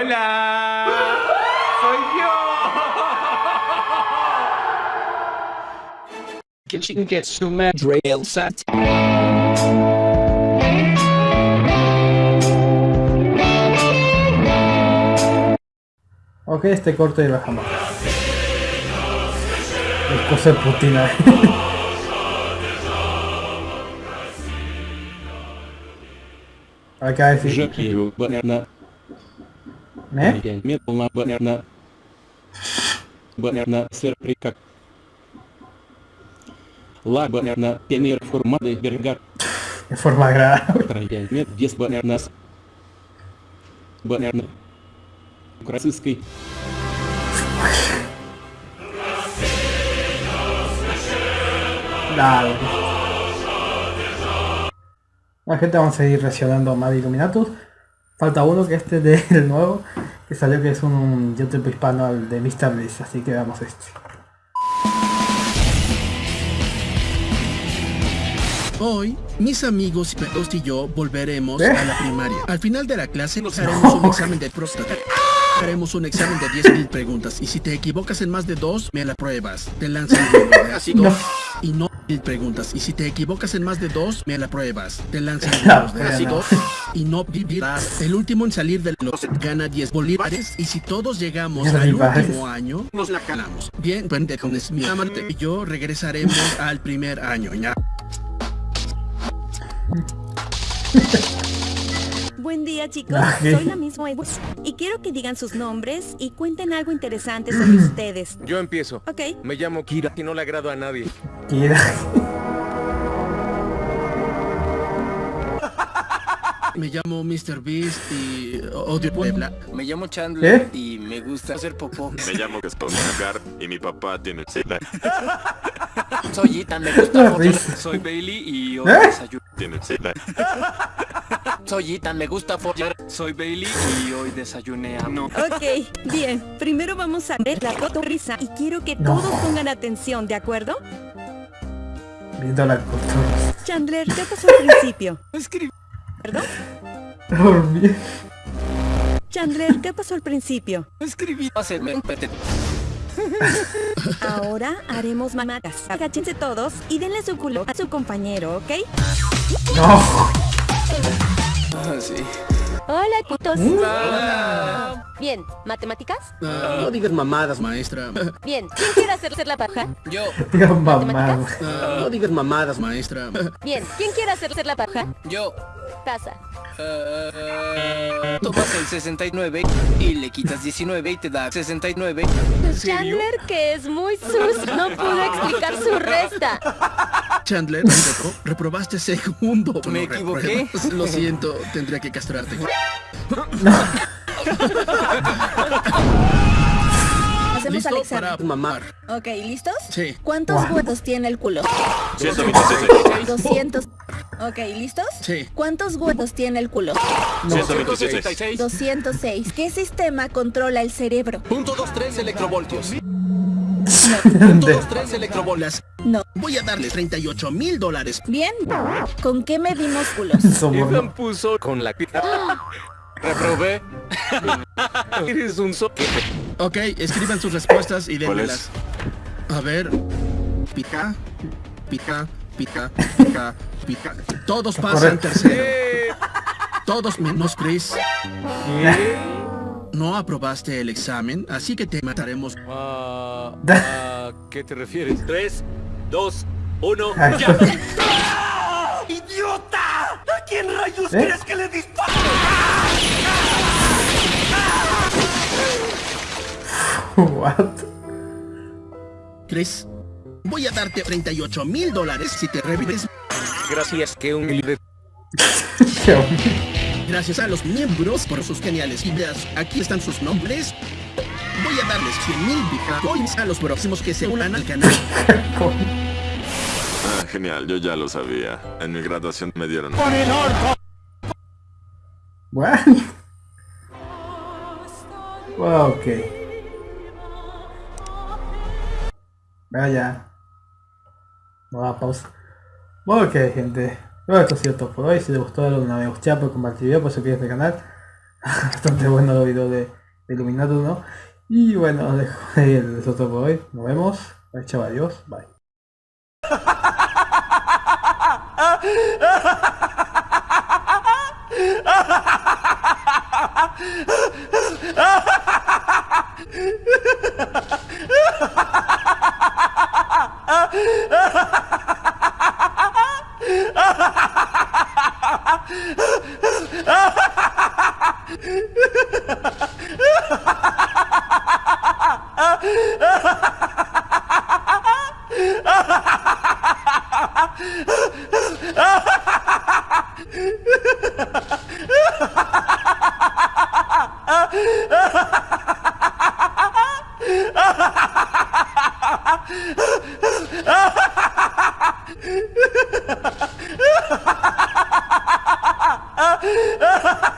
Hola! Soy yo! Kitchen Getsume Set. Ok, este corte y bajamos. Es cosa putina. Acá es. Quiero banana. Банерна. ¿Eh? Метална Банерна. Банерна Серприка. La Банерна Пенер Формады Бергар. En forma agradable. Троя Мет Дес Банернас. Банерна. Красыской. Dale. La gente vamos a seguir reaccionando a Mad Illuminatus. Falta uno que este de- del nuevo, que salió que es un YouTube hispano al de Mr. Beast, así que veamos este. Hoy, mis amigos y yo volveremos ¿Eh? a la primaria. Al final de la clase nos haremos un examen de próstata. Haremos un examen de 10.000 preguntas y si te equivocas en más de dos, me la pruebas. Te lanzan así No. y no mil preguntas y si te equivocas en más de dos, me la pruebas. Te lanzan de pero así no. dos y no vivirás. El último en salir del closet gana 10 bolívares y si todos llegamos al último año, nos la calamos. Bien, pendejones, mi amante y yo regresaremos al primer año. ¿ya? Buen día chicos, ¿qué? soy la misma Edu y quiero que digan sus nombres y cuenten algo interesante sobre ustedes. Yo empiezo. ¿Ok? Me llamo Kira y no le agrado a nadie. Kira. Me llamo Mr. Beast y odio Puebla. Me llamo Chandler ¿Eh? y me gusta hacer popó. Me llamo Gastón Car y mi papá tiene sida. Soy Ethan, me gusta follar. risa. Soy Bailey y hoy ¿Eh? desayuno. Tiene sida. Soy Ethan, me gusta follar. Soy Bailey y hoy desayuné a no. Ok, bien. Primero vamos a ver la foto risa y quiero que No. todos pongan atención, ¿de acuerdo? Viendo la costura. Chandler, ¿qué pasó al principio? Escribí. ¿Perdón? Dormir. Chandler, ¿qué pasó al principio? Escribí. Hacerme un pete. Ahora haremos mamadas. Agáchense todos y denle su culo a su compañero, ¿ok? No. Ah, sí. Hola, putos. Hola. Bien, ¿matemáticas? Ah, no digas mamadas, maestra. Bien, ¿quién quiere hacer, hacer la paja? Yo. Mamá. Ah, no digas mamadas, maestra. Bien, ¿quién quiere hacer, hacer la paja? Yo. Casa. Ah, tomas el 69 y le quitas 19 y te da 69. Chandler, que es muy sus, no pudo explicar su resta. Chandler, repro- reprobaste segundo. Me No equivoqué. repruebas. Lo siento, tendría que castrarte. Hacemos al ¿Listo examen. para mamar? Ok, ¿listos? Sí. ¿Cuántos huevos tiene el culo? 126. 200. Ok, ¿listos? Sí. ¿Cuántos huevos tiene el culo? 126. 166. 206. ¿Qué sistema controla el cerebro? Punto 23 electrovoltios. Punto 23 electrobolas. No. Voy a darles 38 mil dólares. Bien. ¿Con qué medimos culos? Ethan puso con la pita. Reprobé. Eres un soquete. Ok, escriban sus respuestas y ¿Cuál démelas. A ver. Pica, pica, pica, pica, pica. Todos pasan tercero. Todos menos Chris. No aprobaste el examen, así que te mataremos. ah, ¿A qué te refieres? 3, 2, 1, Ay, ya. ¡Idiota! ¿A quién rayos ¿Eh? quieres que le dispare? What? Chris, voy a darte 38 mil dólares si te revives. Gracias, qué humilde. Qué hombre. Gracias a los miembros por sus geniales ideas. Aquí están sus nombres. Voy a darles 100 mil bitcoins a los próximos que se unan al canal. Ah, genial, yo ya lo sabía. En mi graduación me dieron. What? Ok. Vaya no Nueva pausa. Ok, gente. Bueno, esto ha sido todo por hoy. Si les gustó, dale una me gusta, por compartir video, por suscribirse este al canal. Bastante bueno los videos de, de Illuminato, ¿no? Y bueno, dejo ahí el es por hoy. Nos vemos. Bye, chao, adiós. Bye. Ha ha ha!